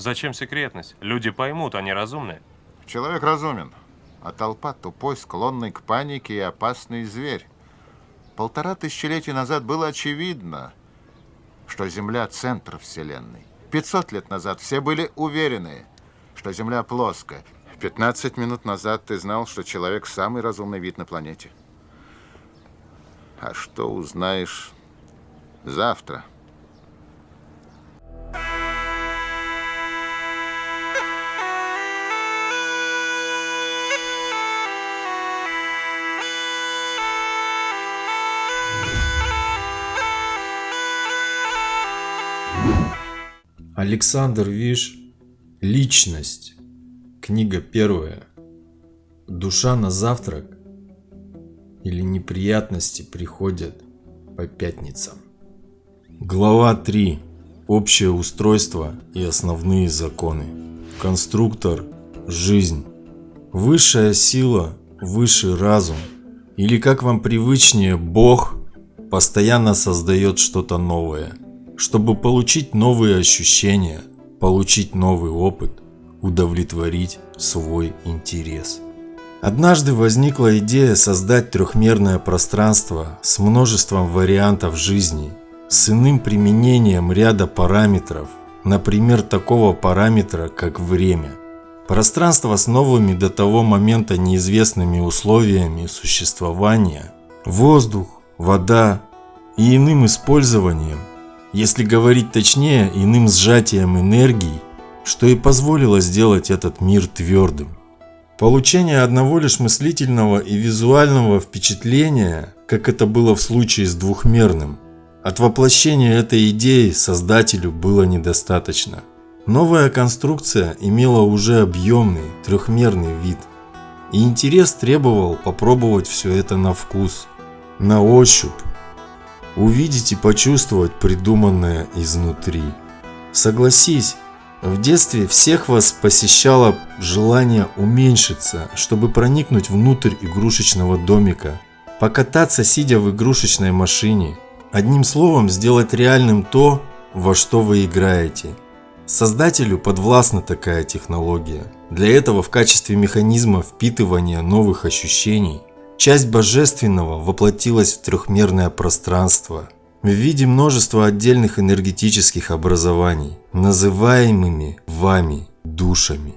Зачем секретность? Люди поймут, они разумные. Человек разумен, а толпа тупой, склонный к панике и опасный зверь. Полтора тысячелетия назад было очевидно, что Земля – центр Вселенной. 500 лет назад все были уверены, что Земля плоская. 15 минут назад ты знал, что человек – самый разумный вид на планете. А что узнаешь завтра? Александр Виш Личность. Книга первая. Душа на завтрак или неприятности приходят по пятницам. Глава 3 Общее устройство и основные законы. Конструктор Жизнь. Высшая сила, высший разум. Или как вам привычнее Бог постоянно создает что-то новое – чтобы получить новые ощущения, получить новый опыт, удовлетворить свой интерес. Однажды возникла идея создать трехмерное пространство с множеством вариантов жизни, с иным применением ряда параметров, например, такого параметра, как время. Пространство с новыми до того момента неизвестными условиями существования, воздух, вода и иным использованием если говорить точнее, иным сжатием энергии, что и позволило сделать этот мир твердым. Получение одного лишь мыслительного и визуального впечатления, как это было в случае с двухмерным, от воплощения этой идеи создателю было недостаточно. Новая конструкция имела уже объемный трехмерный вид, и интерес требовал попробовать все это на вкус, на ощупь, увидеть и почувствовать придуманное изнутри. Согласись, в детстве всех вас посещало желание уменьшиться, чтобы проникнуть внутрь игрушечного домика, покататься сидя в игрушечной машине, одним словом сделать реальным то, во что вы играете. Создателю подвластна такая технология. Для этого в качестве механизма впитывания новых ощущений Часть божественного воплотилась в трехмерное пространство в виде множества отдельных энергетических образований, называемыми вами душами.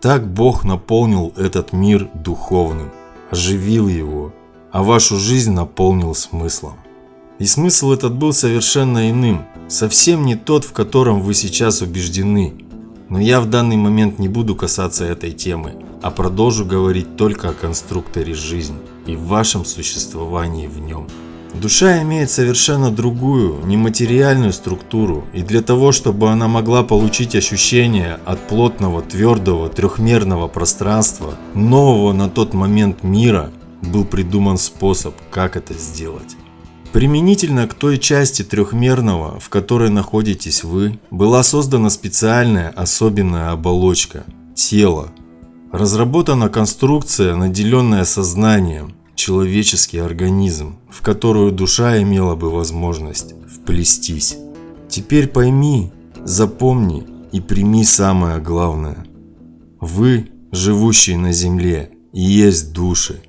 Так Бог наполнил этот мир духовным, оживил его, а вашу жизнь наполнил смыслом. И смысл этот был совершенно иным, совсем не тот, в котором вы сейчас убеждены. Но я в данный момент не буду касаться этой темы, а продолжу говорить только о конструкторе жизни и вашем существовании в нем. Душа имеет совершенно другую, нематериальную структуру, и для того, чтобы она могла получить ощущение от плотного, твердого, трехмерного пространства, нового на тот момент мира, был придуман способ, как это сделать. Применительно к той части трехмерного, в которой находитесь вы, была создана специальная особенная оболочка – тело, Разработана конструкция, наделенная сознанием, человеческий организм, в которую душа имела бы возможность вплестись. Теперь пойми, запомни и прими самое главное. Вы, живущие на земле, и есть души.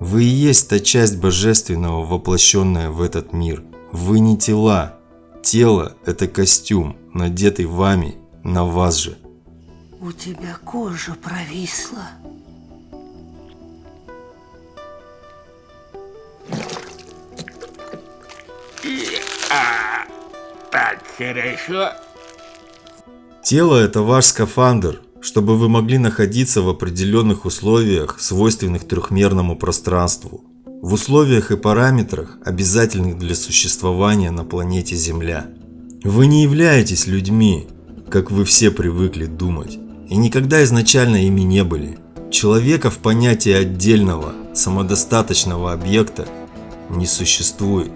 Вы и есть та часть божественного, воплощенная в этот мир. Вы не тела. Тело – это костюм, надетый вами на вас же. У тебя кожа провисла. А, так хорошо. Тело – это ваш скафандр, чтобы вы могли находиться в определенных условиях, свойственных трехмерному пространству. В условиях и параметрах, обязательных для существования на планете Земля. Вы не являетесь людьми, как вы все привыкли думать и никогда изначально ими не были. Человека в понятии отдельного, самодостаточного объекта не существует.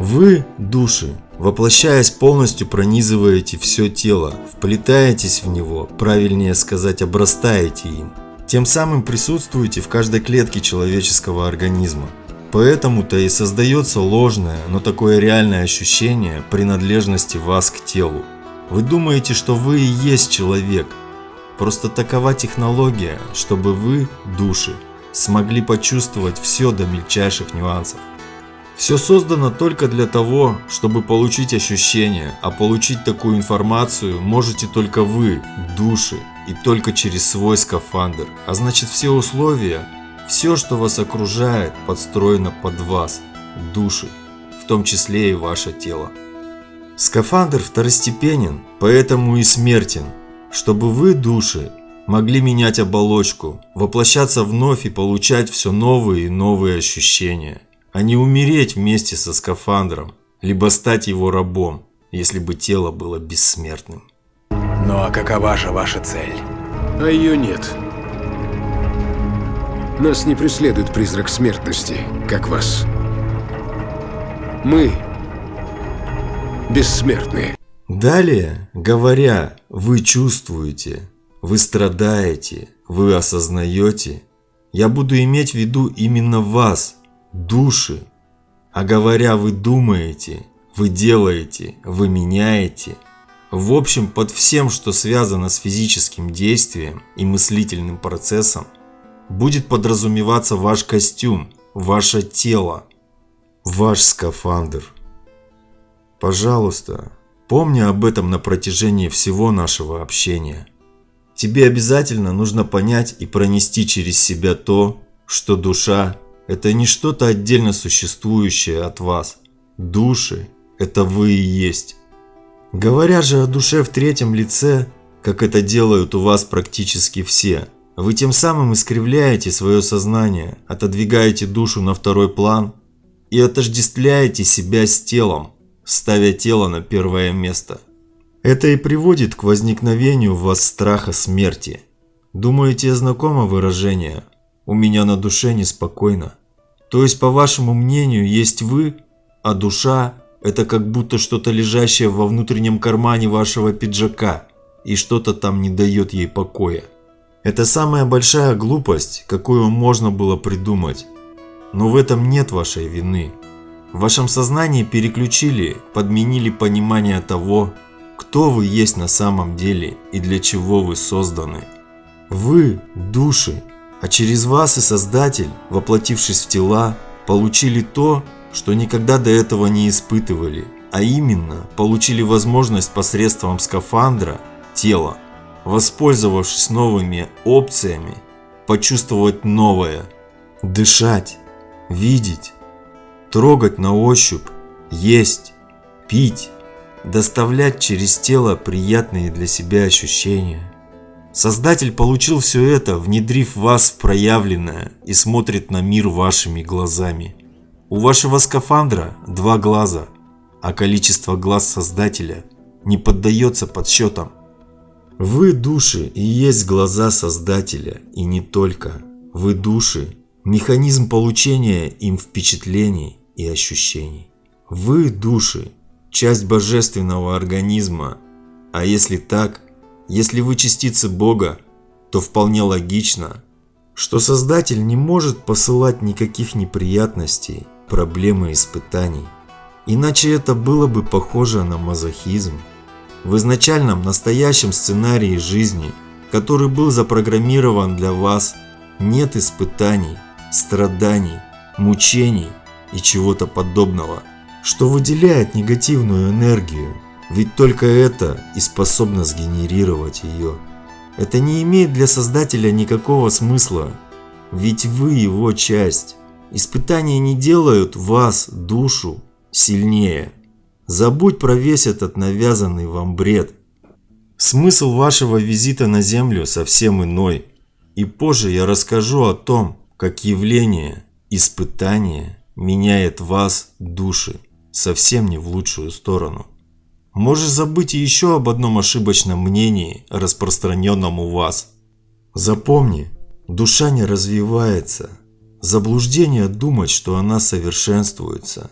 Вы, души, воплощаясь полностью пронизываете все тело, вплетаетесь в него, правильнее сказать, обрастаете им. Тем самым присутствуете в каждой клетке человеческого организма. Поэтому-то и создается ложное, но такое реальное ощущение принадлежности вас к телу. Вы думаете, что вы и есть человек. Просто такова технология, чтобы вы, души, смогли почувствовать все до мельчайших нюансов. Все создано только для того, чтобы получить ощущение, а получить такую информацию можете только вы, души, и только через свой скафандр. А значит все условия, все, что вас окружает, подстроено под вас, души, в том числе и ваше тело. Скафандр второстепенен, поэтому и смертен, чтобы вы, души, могли менять оболочку, воплощаться вновь и получать все новые и новые ощущения а не умереть вместе со скафандром, либо стать его рабом, если бы тело было бессмертным. Ну а какова же ваша цель? А ее нет. Нас не преследует призрак смертности, как вас. Мы бессмертные. Далее, говоря, вы чувствуете, вы страдаете, вы осознаете, я буду иметь в виду именно вас, души. А говоря, вы думаете, вы делаете, вы меняете. В общем, под всем, что связано с физическим действием и мыслительным процессом, будет подразумеваться ваш костюм, ваше тело, ваш скафандр. Пожалуйста, помни об этом на протяжении всего нашего общения. Тебе обязательно нужно понять и пронести через себя то, что душа это не что-то отдельно существующее от вас. Души – это вы и есть. Говоря же о душе в третьем лице, как это делают у вас практически все, вы тем самым искривляете свое сознание, отодвигаете душу на второй план и отождествляете себя с телом, ставя тело на первое место. Это и приводит к возникновению в вас страха смерти. Думаете, знакомо выражение – у меня на душе неспокойно. То есть, по вашему мнению, есть вы, а душа – это как будто что-то лежащее во внутреннем кармане вашего пиджака, и что-то там не дает ей покоя. Это самая большая глупость, какую можно было придумать. Но в этом нет вашей вины. В вашем сознании переключили, подменили понимание того, кто вы есть на самом деле и для чего вы созданы. Вы – души, а через вас и Создатель, воплотившись в тела, получили то, что никогда до этого не испытывали, а именно получили возможность посредством скафандра, тела, воспользовавшись новыми опциями, почувствовать новое, дышать, видеть, трогать на ощупь, есть, пить, доставлять через тело приятные для себя ощущения. Создатель получил все это, внедрив вас в проявленное и смотрит на мир вашими глазами. У вашего скафандра два глаза, а количество глаз Создателя не поддается подсчетам. Вы души и есть глаза Создателя, и не только. Вы души – механизм получения им впечатлений и ощущений. Вы души – часть божественного организма, а если так – если вы частицы Бога, то вполне логично, что Создатель не может посылать никаких неприятностей, проблем и испытаний. Иначе это было бы похоже на мазохизм. В изначальном настоящем сценарии жизни, который был запрограммирован для вас, нет испытаний, страданий, мучений и чего-то подобного, что выделяет негативную энергию ведь только это и способно сгенерировать ее. Это не имеет для создателя никакого смысла, ведь вы его часть. Испытания не делают вас, душу, сильнее. Забудь про весь этот навязанный вам бред. Смысл вашего визита на Землю совсем иной. И позже я расскажу о том, как явление, испытание меняет вас, души, совсем не в лучшую сторону. Можешь забыть еще об одном ошибочном мнении, распространенном у вас. Запомни, душа не развивается. Заблуждение думать, что она совершенствуется.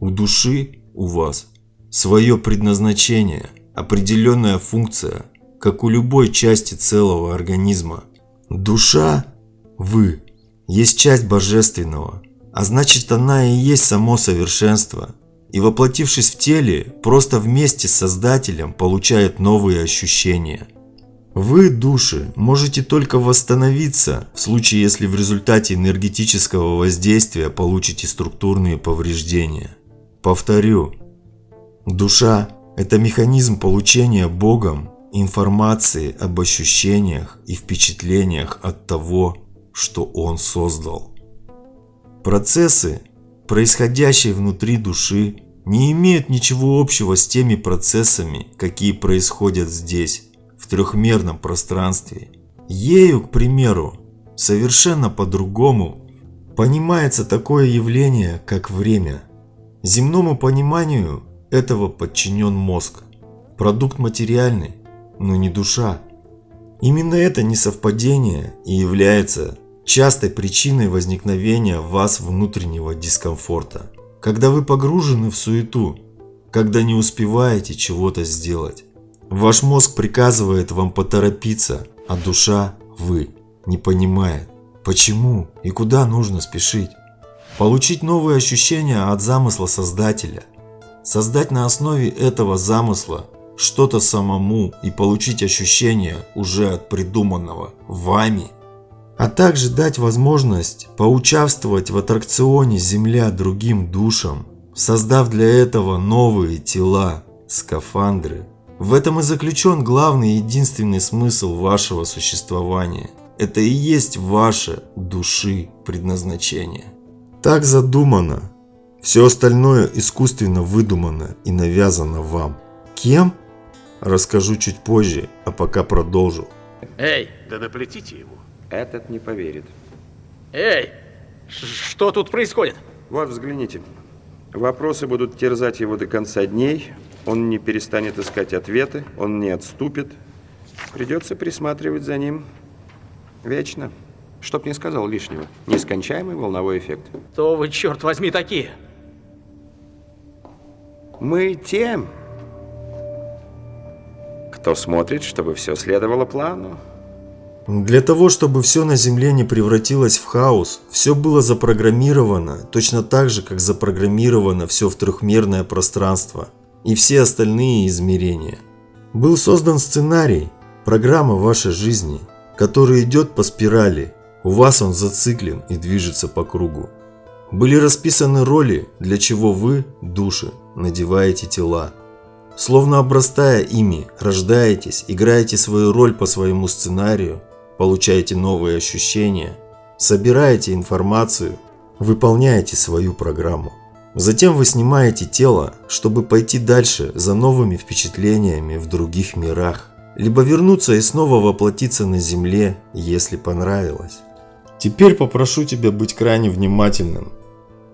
У души, у вас, свое предназначение, определенная функция, как у любой части целого организма. Душа, вы, есть часть божественного, а значит она и есть само совершенство – и воплотившись в теле, просто вместе с Создателем получает новые ощущения. Вы, души, можете только восстановиться в случае, если в результате энергетического воздействия получите структурные повреждения. Повторю, душа – это механизм получения Богом информации об ощущениях и впечатлениях от того, что Он создал. Процессы, происходящие внутри души, не имеют ничего общего с теми процессами, какие происходят здесь, в трехмерном пространстве. Ею, к примеру, совершенно по-другому понимается такое явление, как время. Земному пониманию этого подчинен мозг. Продукт материальный, но не душа. Именно это несовпадение и является частой причиной возникновения в вас внутреннего дискомфорта. Когда вы погружены в суету, когда не успеваете чего-то сделать. Ваш мозг приказывает вам поторопиться, а душа, вы, не понимает, почему и куда нужно спешить. Получить новые ощущения от замысла Создателя. Создать на основе этого замысла что-то самому и получить ощущения уже от придуманного вами – а также дать возможность поучаствовать в аттракционе «Земля» другим душам, создав для этого новые тела, скафандры. В этом и заключен главный и единственный смысл вашего существования. Это и есть ваше души предназначение. Так задумано. Все остальное искусственно выдумано и навязано вам. Кем? Расскажу чуть позже, а пока продолжу. Эй, Да наплетите ему. Этот не поверит. эй, что тут происходит? Вот, взгляните. Вопросы будут терзать его до конца дней. Он не перестанет искать ответы, он не отступит. Придется присматривать за ним вечно. Чтоб не сказал лишнего. Нескончаемый волновой эффект. Кто вы, черт возьми, такие? Мы тем, кто смотрит, чтобы все следовало плану. Для того, чтобы все на Земле не превратилось в хаос, все было запрограммировано, точно так же, как запрограммировано все в трехмерное пространство и все остальные измерения. Был создан сценарий, программа вашей жизни, который идет по спирали, у вас он зациклен и движется по кругу. Были расписаны роли, для чего вы, души, надеваете тела. Словно обрастая ими, рождаетесь, играете свою роль по своему сценарию, получаете новые ощущения, собираете информацию, выполняете свою программу. Затем вы снимаете тело, чтобы пойти дальше за новыми впечатлениями в других мирах, либо вернуться и снова воплотиться на Земле, если понравилось. Теперь попрошу тебя быть крайне внимательным.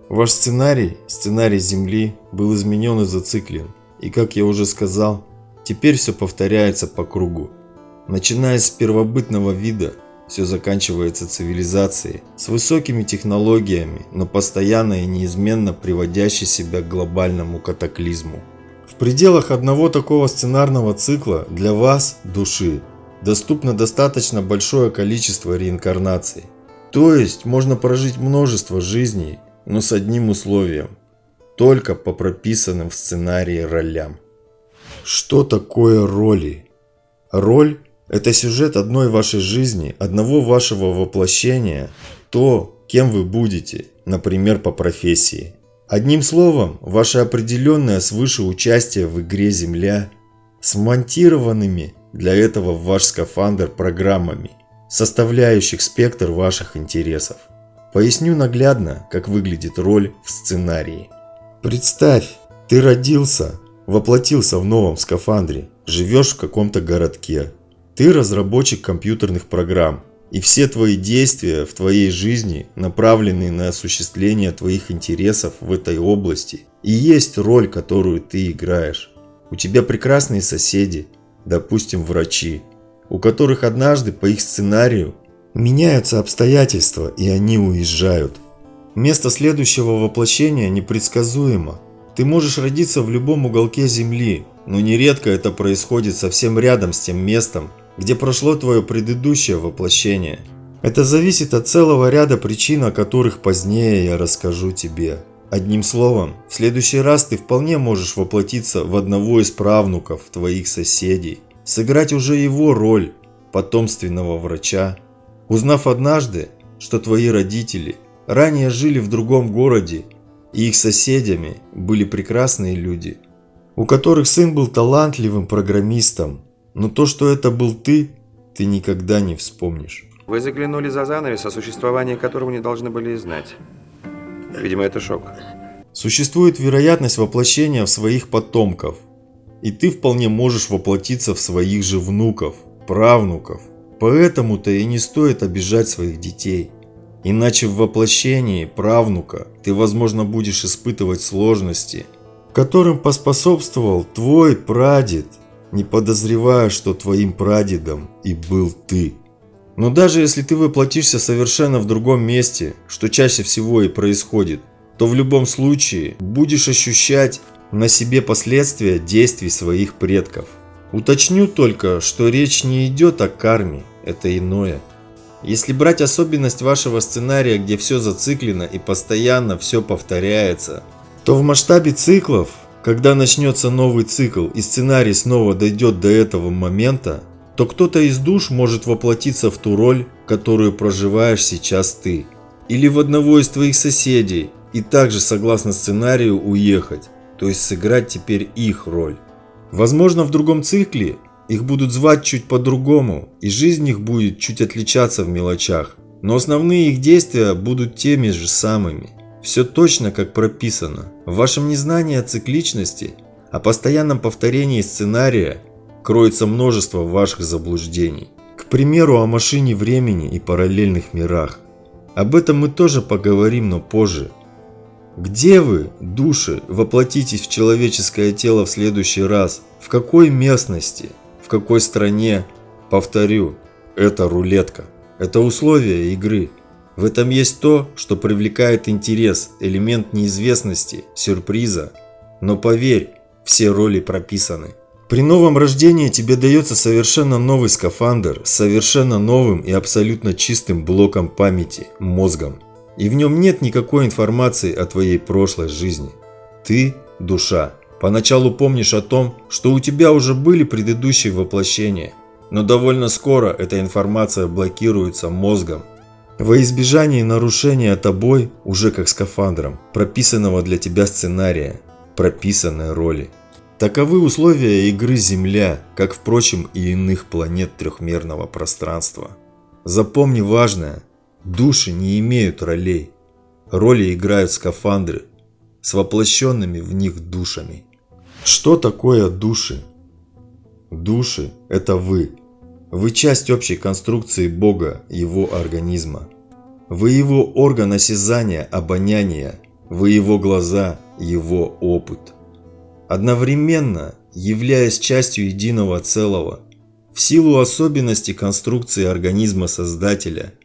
Ваш сценарий, сценарий Земли, был изменен и зациклен. И как я уже сказал, теперь все повторяется по кругу. Начиная с первобытного вида, все заканчивается цивилизацией, с высокими технологиями, но постоянно и неизменно приводящей себя к глобальному катаклизму. В пределах одного такого сценарного цикла для вас, души, доступно достаточно большое количество реинкарнаций. То есть можно прожить множество жизней, но с одним условием – только по прописанным в сценарии ролям. Что такое роли? Роль – это сюжет одной вашей жизни, одного вашего воплощения, то, кем вы будете, например, по профессии. Одним словом, ваше определенное свыше участие в игре Земля с монтированными для этого в ваш скафандр программами, составляющих спектр ваших интересов. Поясню наглядно, как выглядит роль в сценарии. Представь, ты родился, воплотился в новом скафандре, живешь в каком-то городке. Ты разработчик компьютерных программ, и все твои действия в твоей жизни направлены на осуществление твоих интересов в этой области. И есть роль, которую ты играешь. У тебя прекрасные соседи, допустим, врачи, у которых однажды по их сценарию меняются обстоятельства и они уезжают. Место следующего воплощения непредсказуемо. Ты можешь родиться в любом уголке Земли, но нередко это происходит совсем рядом с тем местом, где прошло твое предыдущее воплощение. Это зависит от целого ряда причин, о которых позднее я расскажу тебе. Одним словом, в следующий раз ты вполне можешь воплотиться в одного из правнуков твоих соседей, сыграть уже его роль потомственного врача, узнав однажды, что твои родители ранее жили в другом городе и их соседями были прекрасные люди, у которых сын был талантливым программистом, но то, что это был ты, ты никогда не вспомнишь. Вы заглянули за занавес, о существовании которого не должны были и знать. Видимо, это шок. Существует вероятность воплощения в своих потомков, и ты вполне можешь воплотиться в своих же внуков, правнуков. Поэтому-то и не стоит обижать своих детей. Иначе в воплощении правнука ты, возможно, будешь испытывать сложности, которым поспособствовал твой прадед, не подозревая, что твоим прадедом и был ты. Но даже если ты воплотишься совершенно в другом месте, что чаще всего и происходит, то в любом случае будешь ощущать на себе последствия действий своих предков. Уточню только, что речь не идет о карме, это иное. Если брать особенность вашего сценария, где все зациклено и постоянно все повторяется, то в масштабе циклов, когда начнется новый цикл и сценарий снова дойдет до этого момента, то кто-то из душ может воплотиться в ту роль, которую проживаешь сейчас ты. Или в одного из твоих соседей, и также согласно сценарию уехать, то есть сыграть теперь их роль. Возможно в другом цикле их будут звать чуть по-другому, и жизнь их будет чуть отличаться в мелочах, но основные их действия будут теми же самыми. Все точно как прописано. В вашем незнании о цикличности, о постоянном повторении сценария кроется множество ваших заблуждений. К примеру, о машине времени и параллельных мирах. Об этом мы тоже поговорим, но позже. Где вы, души, воплотитесь в человеческое тело в следующий раз? В какой местности? В какой стране? Повторю, это рулетка. Это условия игры. В этом есть то, что привлекает интерес, элемент неизвестности, сюрприза. Но поверь, все роли прописаны. При новом рождении тебе дается совершенно новый скафандр с совершенно новым и абсолютно чистым блоком памяти, мозгом и в нем нет никакой информации о твоей прошлой жизни. Ты – душа. Поначалу помнишь о том, что у тебя уже были предыдущие воплощения, но довольно скоро эта информация блокируется мозгом. Во избежание нарушения тобой, уже как скафандром, прописанного для тебя сценария, прописанной роли. Таковы условия игры Земля, как, впрочем, и иных планет трехмерного пространства. Запомни важное, Души не имеют ролей. Роли играют скафандры с воплощенными в них душами. Что такое души? Души – это вы. Вы часть общей конструкции Бога, его организма. Вы его орган осязания, обоняния, вы его глаза, его опыт. Одновременно, являясь частью единого целого, в силу особенностей конструкции организма Создателя –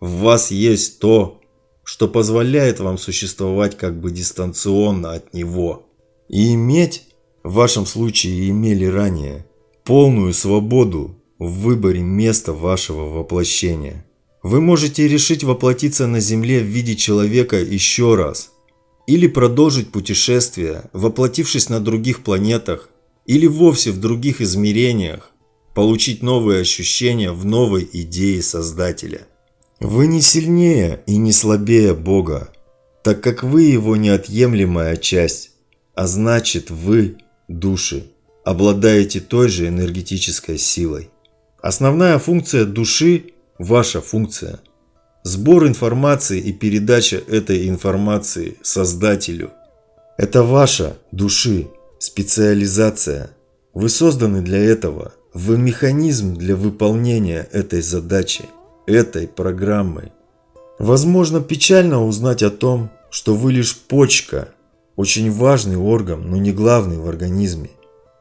в вас есть то, что позволяет вам существовать как бы дистанционно от него. И иметь, в вашем случае имели ранее, полную свободу в выборе места вашего воплощения. Вы можете решить воплотиться на Земле в виде человека еще раз, или продолжить путешествие, воплотившись на других планетах, или вовсе в других измерениях, получить новые ощущения в новой идее Создателя. Вы не сильнее и не слабее Бога, так как вы Его неотъемлемая часть, а значит вы, души, обладаете той же энергетической силой. Основная функция души – ваша функция. Сбор информации и передача этой информации Создателю. Это ваша, души, специализация. Вы созданы для этого. Вы механизм для выполнения этой задачи этой программой. Возможно, печально узнать о том, что вы лишь почка, очень важный орган, но не главный в организме.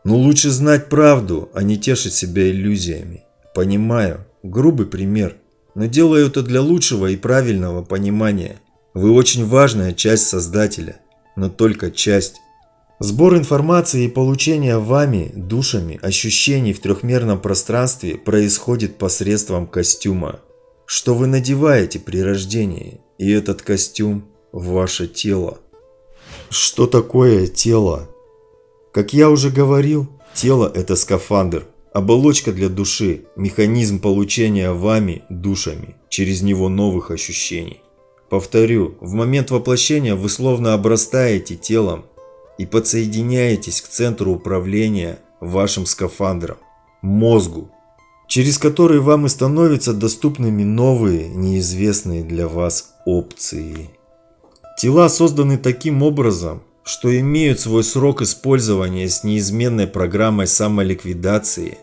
Но лучше знать правду, а не тешить себя иллюзиями. Понимаю, грубый пример, но делаю это для лучшего и правильного понимания. Вы очень важная часть Создателя, но только часть. Сбор информации и получение вами, душами, ощущений в трехмерном пространстве происходит посредством костюма что вы надеваете при рождении, и этот костюм – ваше тело. Что такое тело? Как я уже говорил, тело – это скафандр, оболочка для души, механизм получения вами, душами, через него новых ощущений. Повторю, в момент воплощения вы словно обрастаете телом и подсоединяетесь к центру управления вашим скафандром, мозгу, через который вам и становятся доступными новые, неизвестные для вас опции. Тела созданы таким образом, что имеют свой срок использования с неизменной программой самоликвидации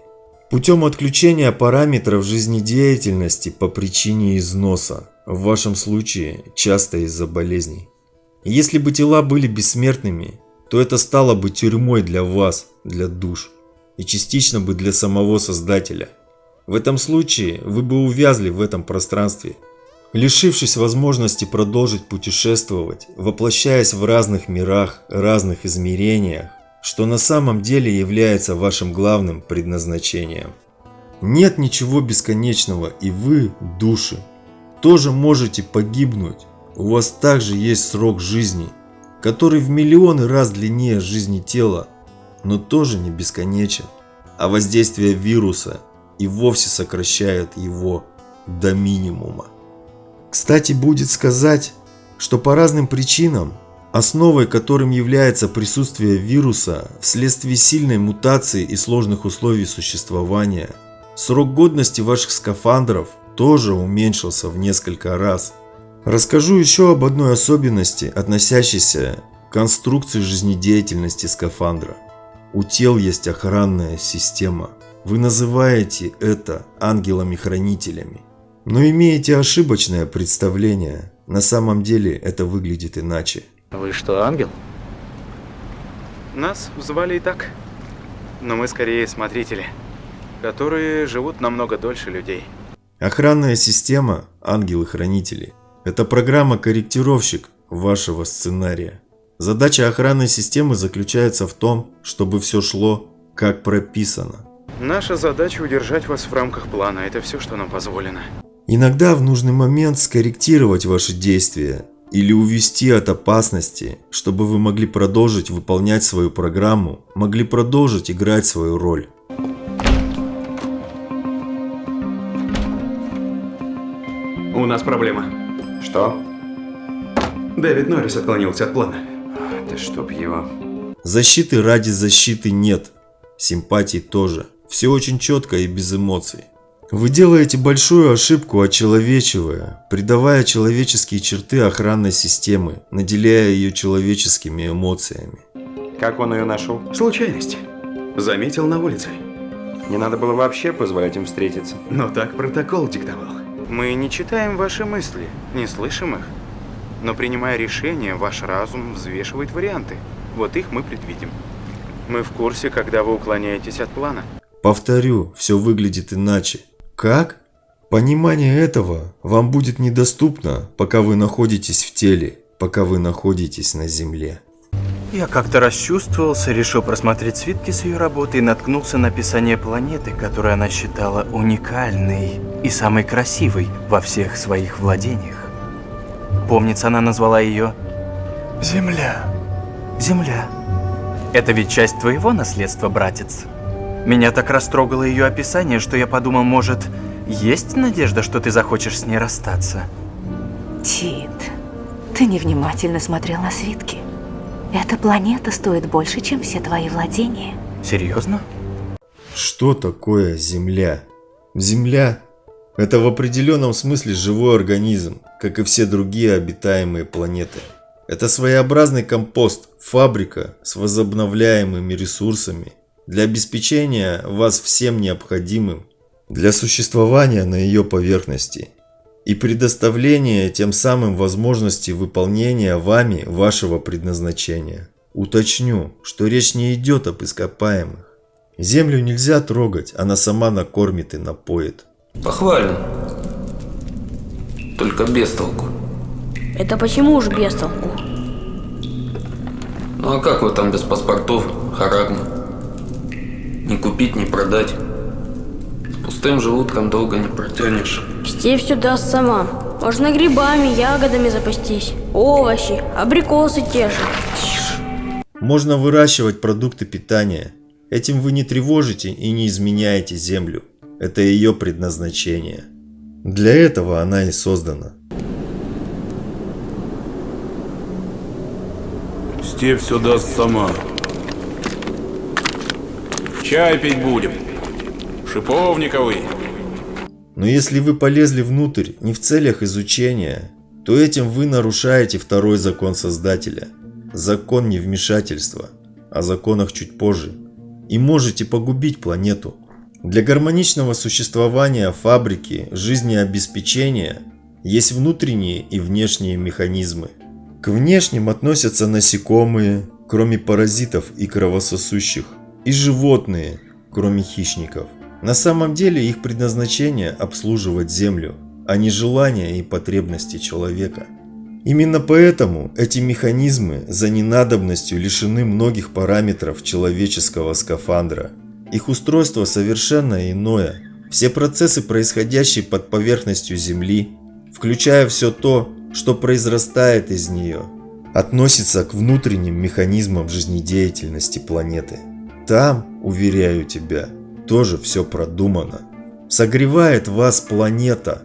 путем отключения параметров жизнедеятельности по причине износа, в вашем случае часто из-за болезней. Если бы тела были бессмертными, то это стало бы тюрьмой для вас, для душ, и частично бы для самого Создателя. В этом случае вы бы увязли в этом пространстве – лишившись возможности продолжить путешествовать, воплощаясь в разных мирах, разных измерениях, что на самом деле является вашим главным предназначением. Нет ничего бесконечного, и вы, души, тоже можете погибнуть. У вас также есть срок жизни, который в миллионы раз длиннее жизни тела, но тоже не бесконечен, а воздействие вируса и вовсе сокращает его до минимума. Кстати, будет сказать, что по разным причинам, основой которым является присутствие вируса вследствие сильной мутации и сложных условий существования, срок годности ваших скафандров тоже уменьшился в несколько раз. Расскажу еще об одной особенности, относящейся к конструкции жизнедеятельности скафандра. У тел есть охранная система. Вы называете это ангелами-хранителями. Но имеете ошибочное представление. На самом деле это выглядит иначе. Вы что, ангел? Нас звали и так. Но мы скорее смотрители, которые живут намного дольше людей. Охранная система «Ангелы-хранители» – это программа-корректировщик вашего сценария. Задача охранной системы заключается в том, чтобы все шло как прописано. Наша задача удержать вас в рамках плана. Это все, что нам позволено. Иногда в нужный момент скорректировать ваши действия или увести от опасности, чтобы вы могли продолжить выполнять свою программу, могли продолжить играть свою роль. У нас проблема. Что? Дэвид Норрис отклонился от плана. Да чтоб его... Защиты ради защиты нет. Симпатии тоже. Все очень четко и без эмоций. Вы делаете большую ошибку, очеловечивая, придавая человеческие черты охранной системы, наделяя ее человеческими эмоциями. Как он ее нашел? Случайность. Заметил на улице. Не надо было вообще позволять им встретиться. Но так протокол диктовал. Мы не читаем ваши мысли, не слышим их. Но принимая решение, ваш разум взвешивает варианты. Вот их мы предвидим. Мы в курсе, когда вы уклоняетесь от плана. Повторю, все выглядит иначе. Как? Понимание этого вам будет недоступно, пока вы находитесь в теле, пока вы находитесь на земле. Я как-то расчувствовался, решил просмотреть свитки с ее работы и наткнулся на описание планеты, которую она считала уникальной и самой красивой во всех своих владениях. Помнится, она назвала ее Земля. Земля. Это ведь часть твоего наследства, братец? Меня так растрогало ее описание, что я подумал, может, есть надежда, что ты захочешь с ней расстаться? Тит, ты невнимательно смотрел на свитки. Эта планета стоит больше, чем все твои владения. Серьезно? Что такое Земля? Земля – это в определенном смысле живой организм, как и все другие обитаемые планеты. Это своеобразный компост, фабрика с возобновляемыми ресурсами – для обеспечения вас всем необходимым для существования на ее поверхности и предоставления тем самым возможности выполнения вами вашего предназначения. Уточню, что речь не идет об ископаемых. Землю нельзя трогать, она сама накормит и напоит. Похвален. Только без толку. Это почему уж без толку? Ну а как вы там без паспортов, харагна? Ни купить, ни продать. С пустым желудком долго не протянешь. Стей все даст сама. Можно грибами, ягодами запастись. Овощи, абрикосы те же. Можно выращивать продукты питания. Этим вы не тревожите и не изменяете Землю. Это ее предназначение. Для этого она и создана. Степь все даст сама. Чай пить будем. Шиповниковый. Но если вы полезли внутрь не в целях изучения, то этим вы нарушаете второй закон Создателя. Закон невмешательства. О законах чуть позже. И можете погубить планету. Для гармоничного существования фабрики жизнеобеспечения есть внутренние и внешние механизмы. К внешним относятся насекомые, кроме паразитов и кровососущих, и животные, кроме хищников. На самом деле их предназначение обслуживать Землю, а не желания и потребности человека. Именно поэтому эти механизмы за ненадобностью лишены многих параметров человеческого скафандра. Их устройство совершенно иное. Все процессы, происходящие под поверхностью Земли, включая все то, что произрастает из нее, относится к внутренним механизмам жизнедеятельности планеты. Там, уверяю тебя, тоже все продумано. Согревает вас планета.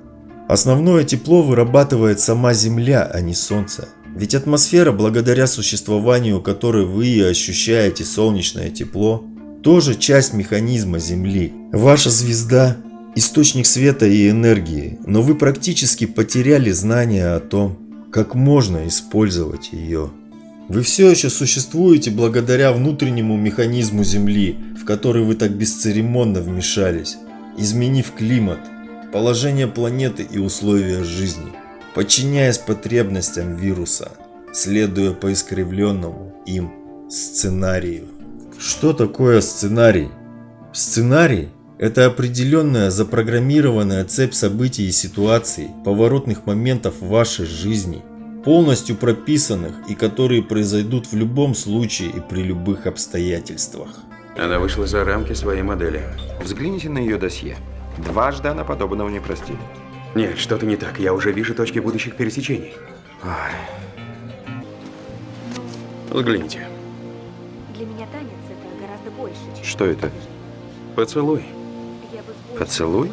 Основное тепло вырабатывает сама Земля, а не Солнце. Ведь атмосфера, благодаря существованию которой вы ощущаете солнечное тепло, тоже часть механизма Земли. Ваша звезда – источник света и энергии, но вы практически потеряли знания о том, как можно использовать ее. Вы все еще существуете благодаря внутреннему механизму Земли, в который вы так бесцеремонно вмешались, изменив климат, положение планеты и условия жизни, подчиняясь потребностям вируса, следуя по искривленному им сценарию. Что такое сценарий? Сценарий – это определенная запрограммированная цепь событий и ситуаций, поворотных моментов вашей жизни, полностью прописанных и которые произойдут в любом случае и при любых обстоятельствах. Она вышла за рамки своей модели. Взгляните на ее досье. Дважды она подобного не простит. Нет, что-то не так. Я уже вижу точки будущих пересечений. Ой. Взгляните. Для меня танец это гораздо больше, чем... Что это? Поцелуй. Поцелуй?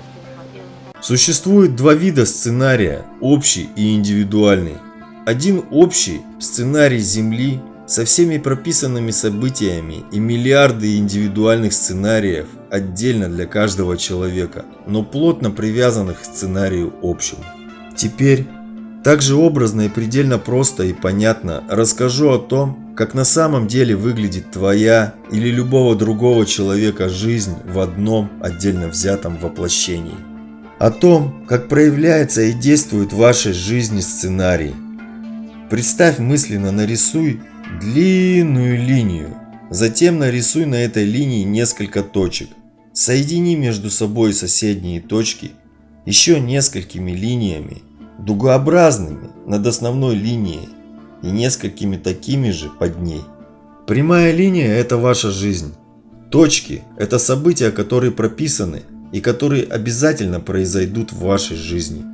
Существует два вида сценария – общий и индивидуальный. Один общий – сценарий Земли со всеми прописанными событиями и миллиарды индивидуальных сценариев отдельно для каждого человека, но плотно привязанных к сценарию общему. Теперь, также образно и предельно просто и понятно расскажу о том, как на самом деле выглядит твоя или любого другого человека жизнь в одном отдельно взятом воплощении. О том, как проявляется и действует в вашей жизни сценарий. Представь мысленно, нарисуй длинную линию. Затем нарисуй на этой линии несколько точек. Соедини между собой соседние точки еще несколькими линиями, дугообразными над основной линией и несколькими такими же под ней. Прямая линия – это ваша жизнь. Точки – это события, которые прописаны и которые обязательно произойдут в вашей жизни.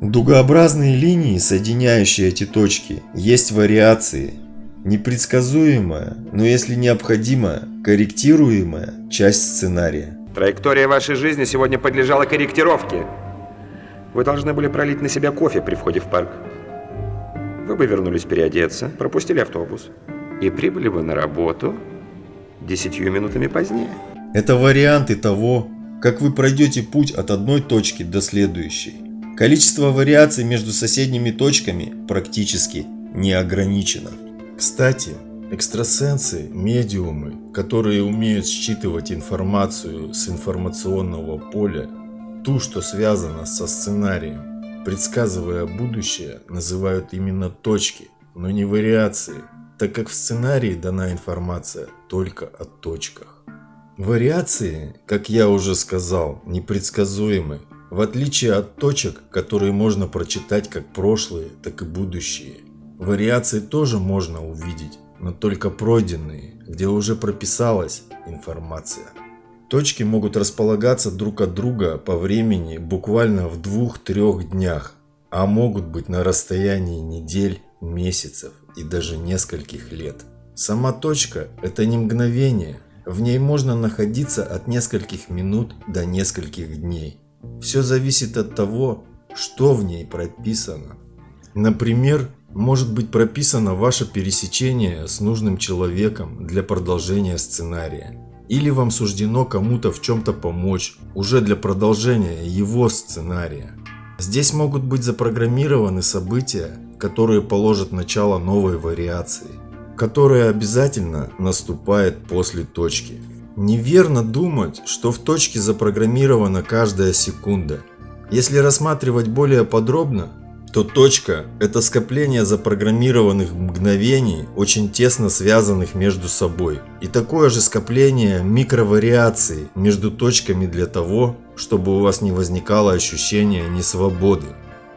Дугообразные линии, соединяющие эти точки, есть вариации. Непредсказуемая, но если необходимо, корректируемая часть сценария. Траектория вашей жизни сегодня подлежала корректировке. Вы должны были пролить на себя кофе при входе в парк. Вы бы вернулись переодеться, пропустили автобус. И прибыли бы на работу десятью минутами позднее. Это варианты того, как вы пройдете путь от одной точки до следующей. Количество вариаций между соседними точками практически не ограничено. Кстати, экстрасенсы, медиумы, которые умеют считывать информацию с информационного поля, ту, что связана со сценарием, предсказывая будущее, называют именно точки, но не вариации, так как в сценарии дана информация только о точках. Вариации, как я уже сказал, непредсказуемы, в отличие от точек, которые можно прочитать как прошлые, так и будущие. Вариации тоже можно увидеть, но только пройденные, где уже прописалась информация. Точки могут располагаться друг от друга по времени буквально в двух-трех днях, а могут быть на расстоянии недель, месяцев и даже нескольких лет. Сама точка – это не мгновение. В ней можно находиться от нескольких минут до нескольких дней. Все зависит от того, что в ней прописано. Например, может быть прописано ваше пересечение с нужным человеком для продолжения сценария. Или вам суждено кому-то в чем-то помочь, уже для продолжения его сценария. Здесь могут быть запрограммированы события, которые положат начало новой вариации, которая обязательно наступает после точки. Неверно думать, что в точке запрограммирована каждая секунда. Если рассматривать более подробно, то точка – это скопление запрограммированных мгновений, очень тесно связанных между собой. И такое же скопление микровариаций между точками для того, чтобы у вас не возникало ощущения несвободы.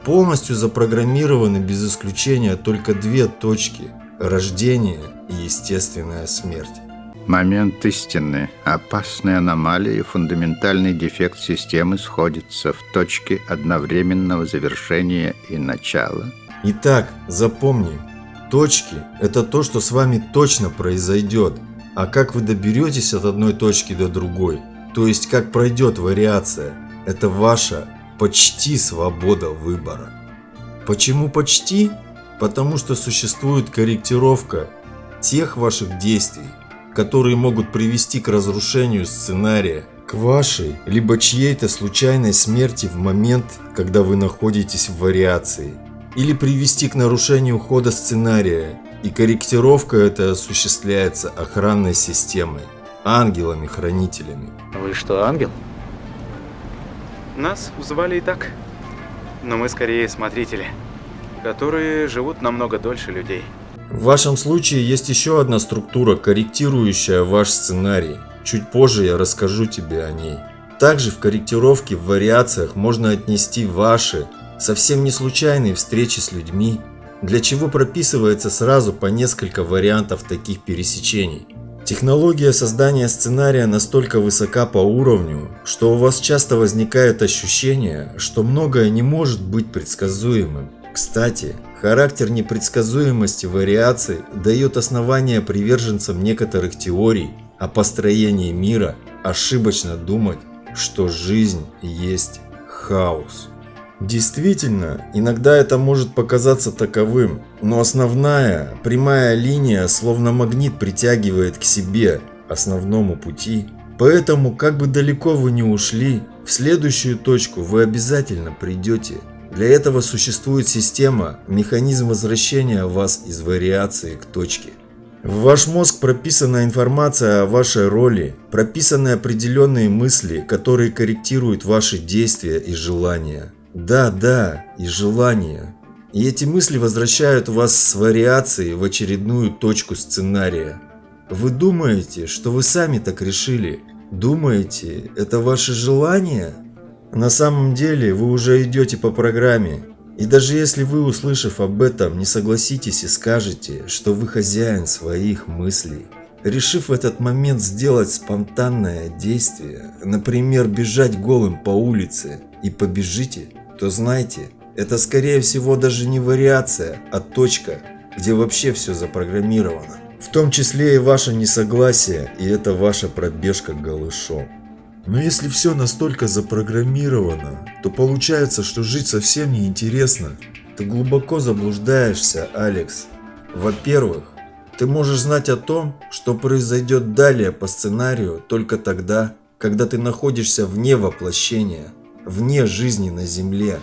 Полностью запрограммированы без исключения только две точки – рождение и естественная смерть. Момент истины, опасная аномалия и фундаментальный дефект системы сходятся в точке одновременного завершения и начала. Итак, запомни, точки – это то, что с вами точно произойдет, а как вы доберетесь от одной точки до другой, то есть как пройдет вариация, это ваша почти свобода выбора. Почему почти? Потому что существует корректировка тех ваших действий, которые могут привести к разрушению сценария, к вашей, либо чьей-то случайной смерти в момент, когда вы находитесь в вариации, или привести к нарушению хода сценария, и корректировка эта осуществляется охранной системой, ангелами-хранителями. Вы что, ангел? Нас звали и так, но мы скорее смотрители, которые живут намного дольше людей. В вашем случае есть еще одна структура, корректирующая ваш сценарий. Чуть позже я расскажу тебе о ней. Также в корректировке в вариациях можно отнести ваши, совсем не случайные встречи с людьми, для чего прописывается сразу по несколько вариантов таких пересечений. Технология создания сценария настолько высока по уровню, что у вас часто возникает ощущение, что многое не может быть предсказуемым. Кстати, характер непредсказуемости вариаций дает основания приверженцам некоторых теорий о построении мира ошибочно думать, что жизнь есть хаос. Действительно, иногда это может показаться таковым, но основная, прямая линия словно магнит притягивает к себе, основному пути. Поэтому, как бы далеко вы ни ушли, в следующую точку вы обязательно придете – для этого существует система, механизм возвращения вас из вариации к точке. В ваш мозг прописана информация о вашей роли, прописаны определенные мысли, которые корректируют ваши действия и желания. Да, да, и желания. И эти мысли возвращают вас с вариацией в очередную точку сценария. Вы думаете, что вы сами так решили? Думаете, это ваши желания? На самом деле вы уже идете по программе. И даже если вы, услышав об этом, не согласитесь и скажете, что вы хозяин своих мыслей, решив в этот момент сделать спонтанное действие, например, бежать голым по улице, и побежите, то знайте, это скорее всего даже не вариация, а точка, где вообще все запрограммировано. В том числе и ваше несогласие, и это ваша пробежка голышом. Но если все настолько запрограммировано, то получается, что жить совсем не интересно. Ты глубоко заблуждаешься, Алекс. Во-первых, ты можешь знать о том, что произойдет далее по сценарию только тогда, когда ты находишься вне воплощения, вне жизни на Земле,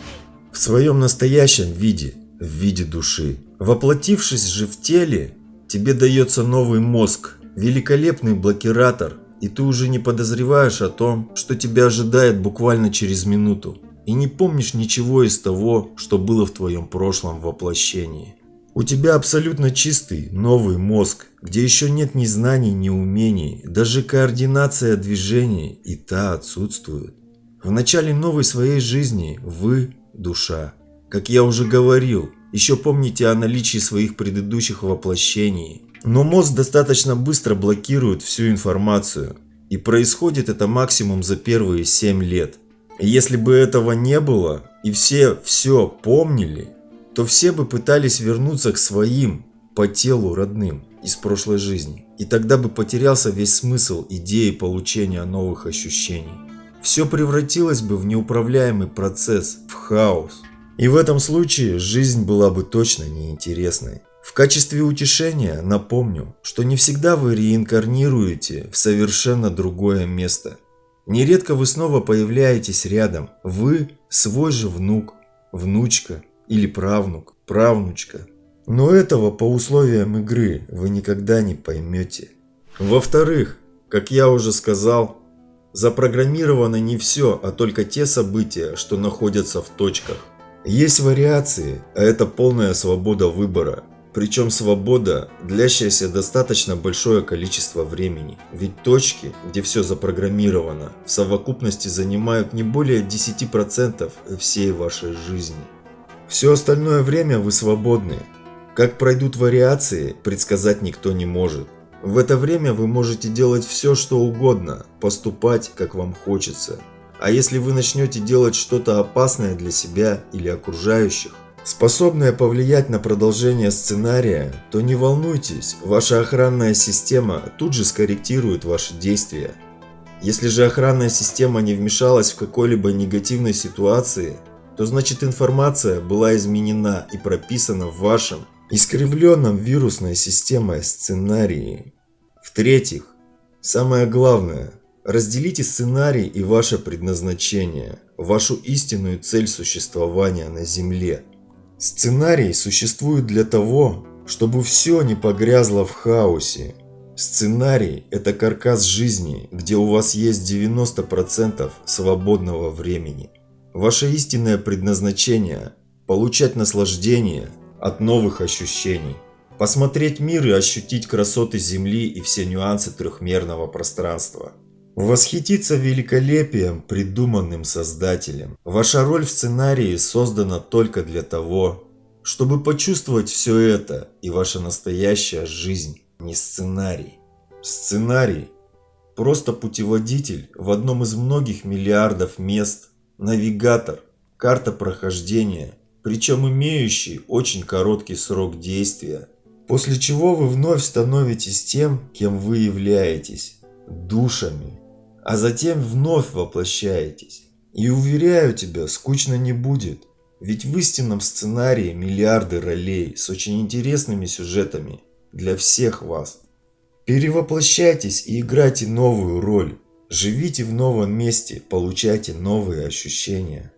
в своем настоящем виде, в виде души. Воплотившись же в теле, тебе дается новый мозг, великолепный блокиратор – и ты уже не подозреваешь о том, что тебя ожидает буквально через минуту, и не помнишь ничего из того, что было в твоем прошлом воплощении. У тебя абсолютно чистый, новый мозг, где еще нет ни знаний, ни умений, даже координация движений и та отсутствует. В начале новой своей жизни вы – душа. Как я уже говорил, еще помните о наличии своих предыдущих воплощений, но мозг достаточно быстро блокирует всю информацию, и происходит это максимум за первые 7 лет. Если бы этого не было, и все все помнили, то все бы пытались вернуться к своим, по телу родным из прошлой жизни. И тогда бы потерялся весь смысл идеи получения новых ощущений. Все превратилось бы в неуправляемый процесс, в хаос. И в этом случае жизнь была бы точно неинтересной. В качестве утешения напомню, что не всегда вы реинкарнируете в совершенно другое место. Нередко вы снова появляетесь рядом. Вы свой же внук, внучка или правнук, правнучка. Но этого по условиям игры вы никогда не поймете. Во-вторых, как я уже сказал, запрограммировано не все, а только те события, что находятся в точках. Есть вариации, а это полная свобода выбора. Причем свобода, длящаяся достаточно большое количество времени. Ведь точки, где все запрограммировано, в совокупности занимают не более 10% всей вашей жизни. Все остальное время вы свободны. Как пройдут вариации, предсказать никто не может. В это время вы можете делать все, что угодно, поступать, как вам хочется. А если вы начнете делать что-то опасное для себя или окружающих, способное повлиять на продолжение сценария, то не волнуйтесь, ваша охранная система тут же скорректирует ваши действия. Если же охранная система не вмешалась в какой-либо негативной ситуации, то значит информация была изменена и прописана в вашем искривленном вирусной системой сценарии. В-третьих, самое главное, разделите сценарий и ваше предназначение, вашу истинную цель существования на Земле. Сценарий существует для того, чтобы все не погрязло в хаосе. Сценарий – это каркас жизни, где у вас есть 90% свободного времени. Ваше истинное предназначение – получать наслаждение от новых ощущений. Посмотреть мир и ощутить красоты Земли и все нюансы трехмерного пространства. Восхититься великолепием, придуманным Создателем. Ваша роль в сценарии создана только для того, чтобы почувствовать все это, и ваша настоящая жизнь не сценарий. Сценарий – просто путеводитель в одном из многих миллиардов мест, навигатор, карта прохождения, причем имеющий очень короткий срок действия, после чего вы вновь становитесь тем, кем вы являетесь – душами а затем вновь воплощаетесь. И уверяю тебя, скучно не будет. Ведь в истинном сценарии миллиарды ролей с очень интересными сюжетами для всех вас. Перевоплощайтесь и играйте новую роль. Живите в новом месте, получайте новые ощущения.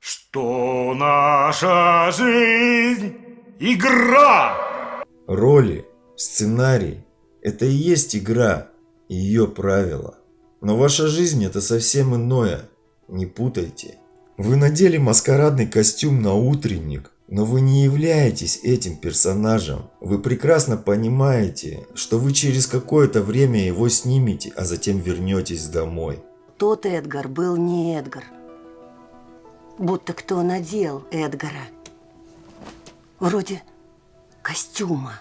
Что наша жизнь – игра! Роли, сценарий – это и есть игра и ее правила. Но ваша жизнь это совсем иное. Не путайте. Вы надели маскарадный костюм на утренник, но вы не являетесь этим персонажем. Вы прекрасно понимаете, что вы через какое-то время его снимете, а затем вернетесь домой. Тот Эдгар был не Эдгар. Будто кто надел Эдгара. Вроде костюма.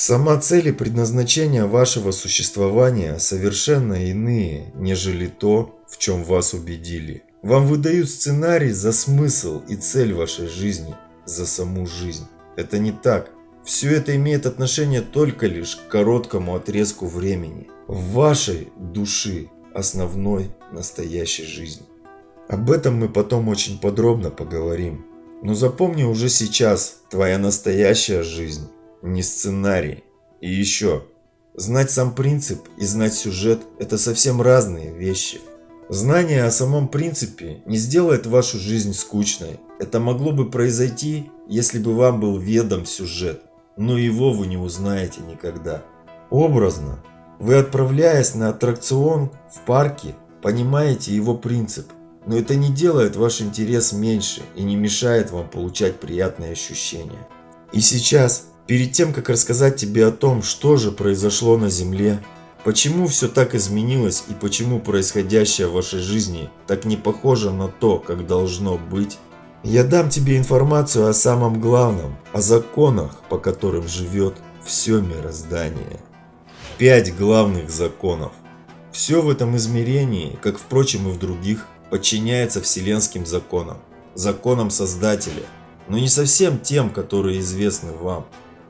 Сама цель и предназначение вашего существования совершенно иные, нежели то, в чем вас убедили. Вам выдают сценарий за смысл и цель вашей жизни, за саму жизнь. Это не так. Все это имеет отношение только лишь к короткому отрезку времени. В вашей души основной настоящей жизни. Об этом мы потом очень подробно поговорим. Но запомни уже сейчас, твоя настоящая жизнь не сценарий. И еще, знать сам принцип и знать сюжет – это совсем разные вещи. Знание о самом принципе не сделает вашу жизнь скучной. Это могло бы произойти, если бы вам был ведом сюжет, но его вы не узнаете никогда. Образно, вы отправляясь на аттракцион в парке, понимаете его принцип, но это не делает ваш интерес меньше и не мешает вам получать приятные ощущения. И сейчас Перед тем, как рассказать тебе о том, что же произошло на Земле, почему все так изменилось и почему происходящее в вашей жизни так не похоже на то, как должно быть, я дам тебе информацию о самом главном, о законах, по которым живет все мироздание. Пять главных законов. Все в этом измерении, как впрочем и в других, подчиняется вселенским законам, законам Создателя, но не совсем тем, которые известны вам.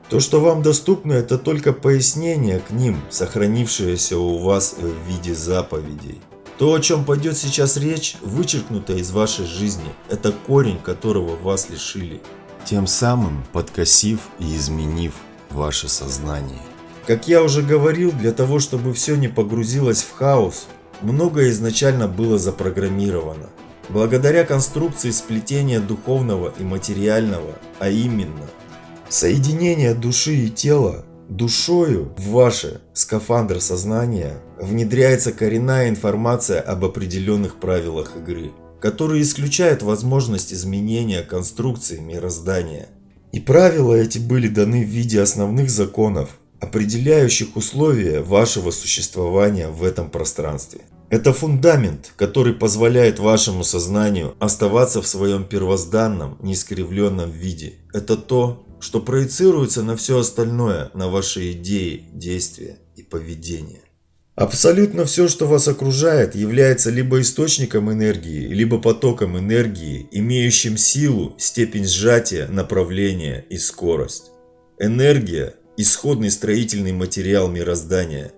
То, что вам доступно, это только пояснение к ним, сохранившееся у вас в виде заповедей. То, о чем пойдет сейчас речь, вычеркнуто из вашей жизни. Это корень, которого вас лишили. Тем самым подкосив и изменив ваше сознание. Как я уже говорил, для того, чтобы все не погрузилось в хаос, многое изначально было запрограммировано. Благодаря конструкции сплетения духовного и материального, а именно соединение души и тела, душою в ваше скафандр сознания внедряется коренная информация об определенных правилах игры, которые исключают возможность изменения конструкции мироздания. И правила эти были даны в виде основных законов, определяющих условия вашего существования в этом пространстве. Это фундамент, который позволяет вашему сознанию оставаться в своем первозданном, неискривленном виде. Это то, что проецируется на все остальное, на ваши идеи, действия и поведение. Абсолютно все, что вас окружает, является либо источником энергии, либо потоком энергии, имеющим силу, степень сжатия, направление и скорость. Энергия – исходный строительный материал мироздания.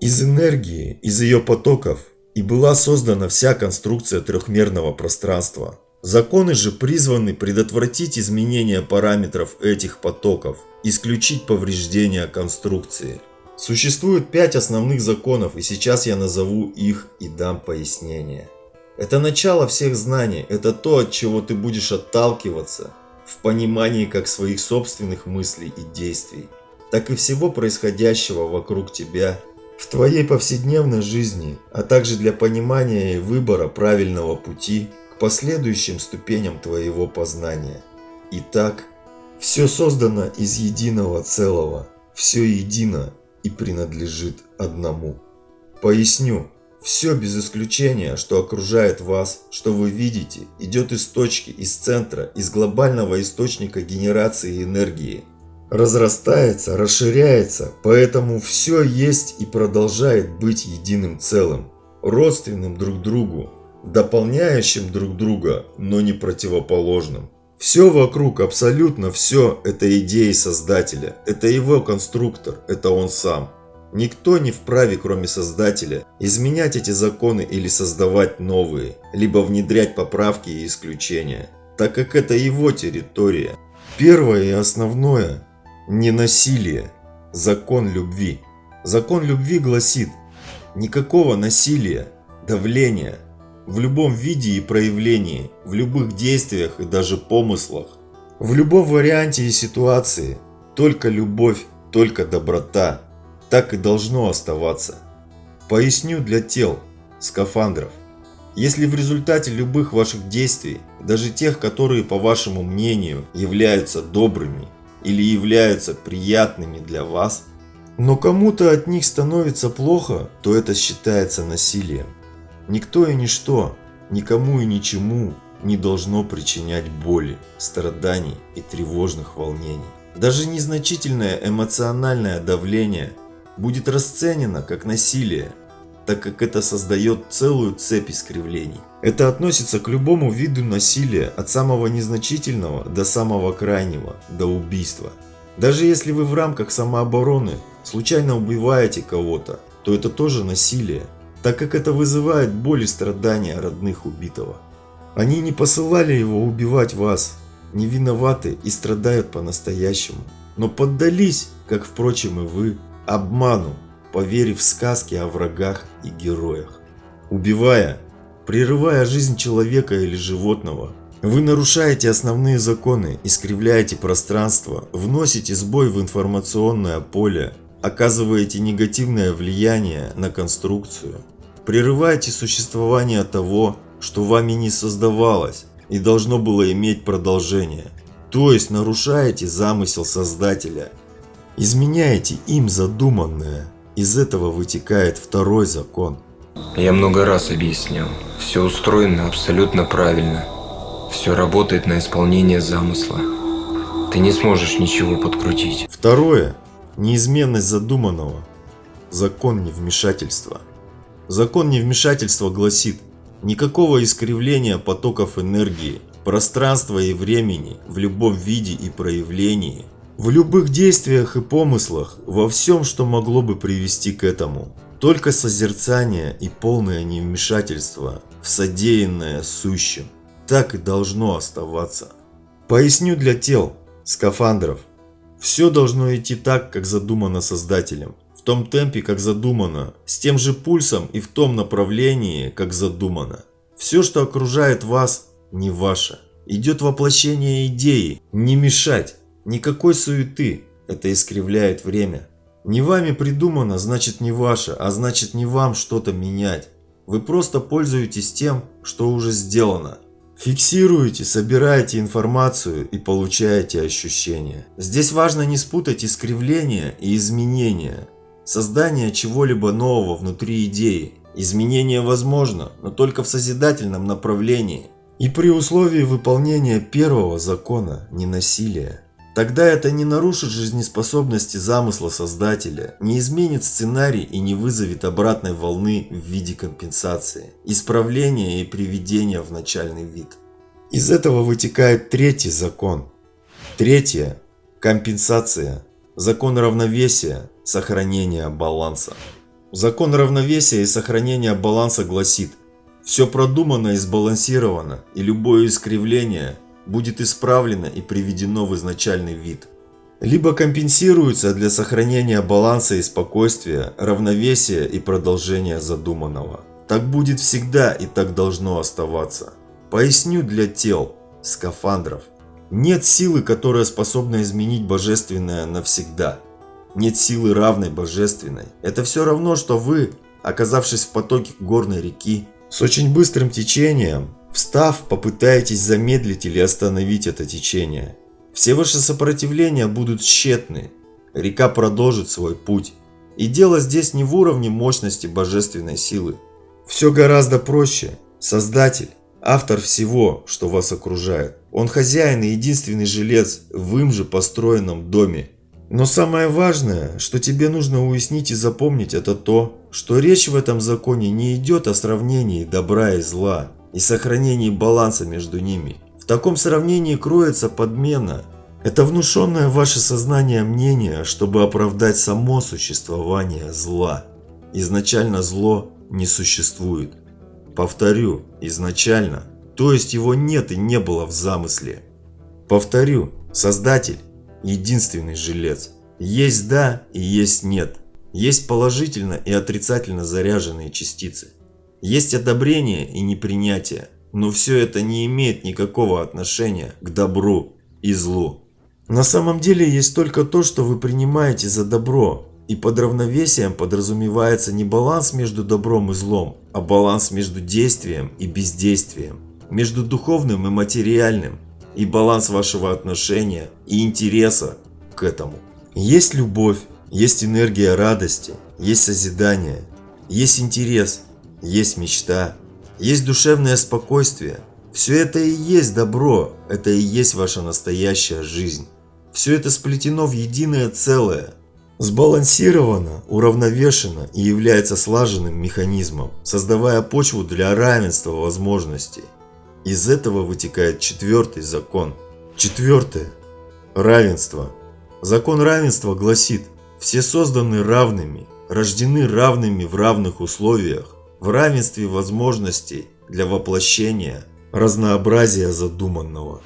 Из энергии, из ее потоков и была создана вся конструкция трехмерного пространства. Законы же призваны предотвратить изменение параметров этих потоков, исключить повреждения конструкции. Существует пять основных законов, и сейчас я назову их и дам пояснение. Это начало всех знаний, это то, от чего ты будешь отталкиваться в понимании как своих собственных мыслей и действий, так и всего происходящего вокруг тебя в твоей повседневной жизни, а также для понимания и выбора правильного пути последующим ступеням твоего познания. Итак, все создано из единого целого, все едино и принадлежит одному. Поясню, все без исключения, что окружает вас, что вы видите, идет из точки, из центра, из глобального источника генерации энергии – разрастается, расширяется, поэтому все есть и продолжает быть единым целым, родственным друг другу, дополняющим друг друга, но не противоположным. Все вокруг, абсолютно все, это идеи Создателя, это его конструктор, это он сам. Никто не вправе, кроме Создателя, изменять эти законы или создавать новые, либо внедрять поправки и исключения, так как это его территория. Первое и основное Ненасилие. Закон любви. Закон любви гласит, никакого насилия, давления, в любом виде и проявлении, в любых действиях и даже помыслах, в любом варианте и ситуации, только любовь, только доброта, так и должно оставаться. Поясню для тел, скафандров. Если в результате любых ваших действий, даже тех, которые по вашему мнению являются добрыми, или являются приятными для вас, но кому-то от них становится плохо, то это считается насилием. Никто и ничто, никому и ничему не должно причинять боли, страданий и тревожных волнений. Даже незначительное эмоциональное давление будет расценено как насилие, так как это создает целую цепь искривлений. Это относится к любому виду насилия, от самого незначительного до самого крайнего, до убийства. Даже если вы в рамках самообороны случайно убиваете кого-то, то это тоже насилие, так как это вызывает боль и страдания родных убитого. Они не посылали его убивать вас, не виноваты и страдают по-настоящему, но поддались, как впрочем и вы, обману, поверив в сказки о врагах и героях. Убивая, прерывая жизнь человека или животного, вы нарушаете основные законы, искривляете пространство, вносите сбой в информационное поле, оказываете негативное влияние на конструкцию, прерываете существование того, что вами не создавалось и должно было иметь продолжение, то есть нарушаете замысел Создателя, изменяете им задуманное – из этого вытекает второй закон. Я много раз объяснял. Все устроено абсолютно правильно. Все работает на исполнение замысла. Ты не сможешь ничего подкрутить. Второе. Неизменность задуманного. Закон невмешательства. Закон невмешательства гласит, никакого искривления потоков энергии, пространства и времени в любом виде и проявлении В любых действиях и помыслах, во всем, что могло бы привести к этому. Только созерцание и полное невмешательство в содеянное сущим. Так и должно оставаться. Поясню для тел, скафандров. Все должно идти так, как задумано Создателем. В том темпе, как задумано. С тем же пульсом и в том направлении, как задумано. Все, что окружает вас, не ваше. Идет воплощение идеи. Не мешать. Никакой суеты. Это искривляет время. Не вами придумано, значит не ваше, а значит не вам что-то менять. Вы просто пользуетесь тем, что уже сделано. Фиксируете, собираете информацию и получаете ощущения. Здесь важно не спутать искривление и изменение. Создание чего-либо нового внутри идеи. Изменение возможно, но только в созидательном направлении. И при условии выполнения первого закона – ненасилия. Тогда это не нарушит жизнеспособности замысла создателя, не изменит сценарий и не вызовет обратной волны в виде компенсации, исправления и приведения в начальный вид. Из этого вытекает третий закон. Третье – компенсация. Закон равновесия, сохранения баланса. Закон равновесия и сохранения баланса гласит, все продумано и сбалансировано, и любое искривление будет исправлено и приведено в изначальный вид. Либо компенсируется для сохранения баланса и спокойствия, равновесия и продолжения задуманного. Так будет всегда и так должно оставаться. Поясню для тел, скафандров. Нет силы, которая способна изменить божественное навсегда. Нет силы равной божественной. Это все равно, что вы, оказавшись в потоке горной реки, с очень быстрым течением, встав, попытаетесь замедлить или остановить это течение. Все ваши сопротивления будут тщетны. Река продолжит свой путь. И дело здесь не в уровне мощности божественной силы. Все гораздо проще. Создатель, автор всего, что вас окружает. Он хозяин и единственный жилец в им же построенном доме. Но самое важное, что тебе нужно уяснить и запомнить, это то, что речь в этом законе не идет о сравнении добра и зла и сохранении баланса между ними. В таком сравнении кроется подмена. Это внушенное ваше сознание мнение, чтобы оправдать само существование зла. Изначально зло не существует. Повторю, изначально, то есть его нет и не было в замысле. Повторю, Создатель единственный жилец. Есть да и есть нет. Есть положительно и отрицательно заряженные частицы. Есть одобрение и непринятие. Но все это не имеет никакого отношения к добру и злу. На самом деле есть только то, что вы принимаете за добро. И под равновесием подразумевается не баланс между добром и злом, а баланс между действием и бездействием. Между духовным и материальным, и баланс вашего отношения и интереса к этому. Есть любовь, есть энергия радости, есть созидание, есть интерес, есть мечта, есть душевное спокойствие. Все это и есть добро, это и есть ваша настоящая жизнь. Все это сплетено в единое целое, сбалансировано, уравновешено и является слаженным механизмом, создавая почву для равенства возможностей. Из этого вытекает четвертый закон. Четвертое. Равенство. Закон равенства гласит, все созданы равными, рождены равными в равных условиях, в равенстве возможностей для воплощения разнообразия задуманного.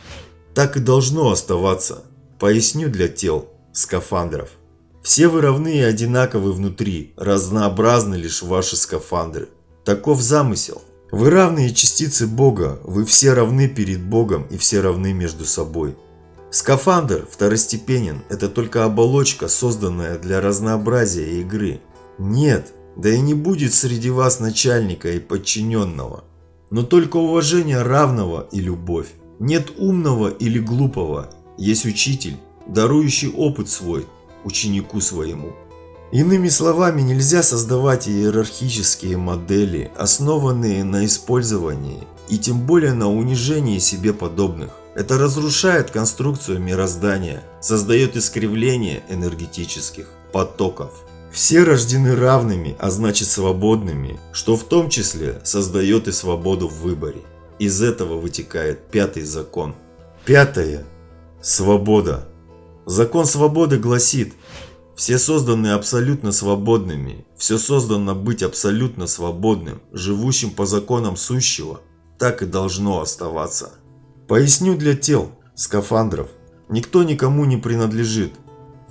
Так и должно оставаться. Поясню для тел, скафандров. Все вы равны и одинаковы внутри, разнообразны лишь ваши скафандры. Таков замысел. Вы равные частицы Бога, вы все равны перед Богом и все равны между собой. Скафандр второстепенен, это только оболочка, созданная для разнообразия игры. Нет, да и не будет среди вас начальника и подчиненного. Но только уважение равного и любовь. Нет умного или глупого, есть учитель, дарующий опыт свой ученику своему. Иными словами, нельзя создавать иерархические модели, основанные на использовании и тем более на унижении себе подобных. Это разрушает конструкцию мироздания, создает искривление энергетических потоков. Все рождены равными, а значит свободными, что в том числе создает и свободу в выборе. Из этого вытекает пятый закон. Пятое. Свобода. Закон свободы гласит, все созданы абсолютно свободными, все создано быть абсолютно свободным, живущим по законам сущего, так и должно оставаться. Поясню для тел, скафандров, никто никому не принадлежит.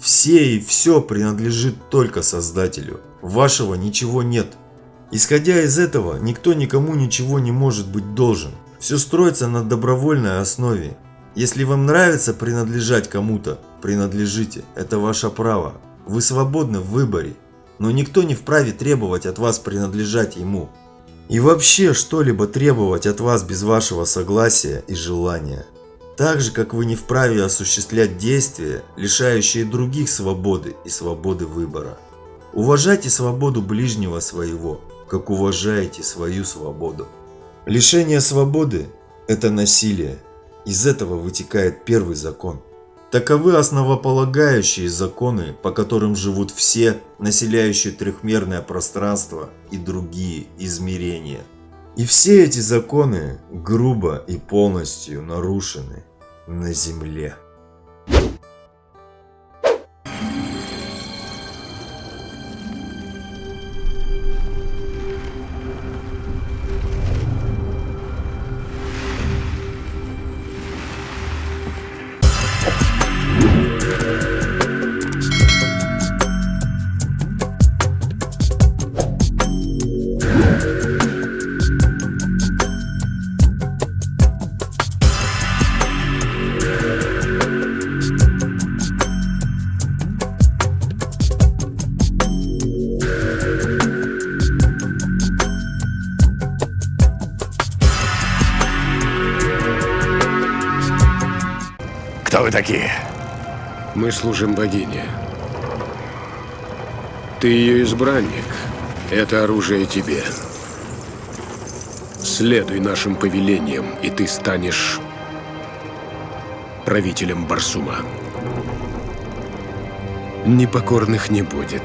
Все и все принадлежит только Создателю. Вашего ничего нет. Исходя из этого, никто никому ничего не может быть должен. Все строится на добровольной основе. Если вам нравится принадлежать кому-то, принадлежите. Это ваше право. Вы свободны в выборе. Но никто не вправе требовать от вас принадлежать ему. И вообще что-либо требовать от вас без вашего согласия и желания. Так же, как вы не вправе осуществлять действия, лишающие других свободы и свободы выбора. Уважайте свободу ближнего своего, как уважаете свою свободу. Лишение свободы – это насилие. Из этого вытекает первый закон. Таковы основополагающие законы, по которым живут все, населяющие трехмерное пространство и другие измерения. И все эти законы грубо и полностью нарушены на Земле. Служим богине. Ты ее избранник. Это оружие тебе. Следуй нашим повелениям, и ты станешь правителем Барсума. Непокорных не будет.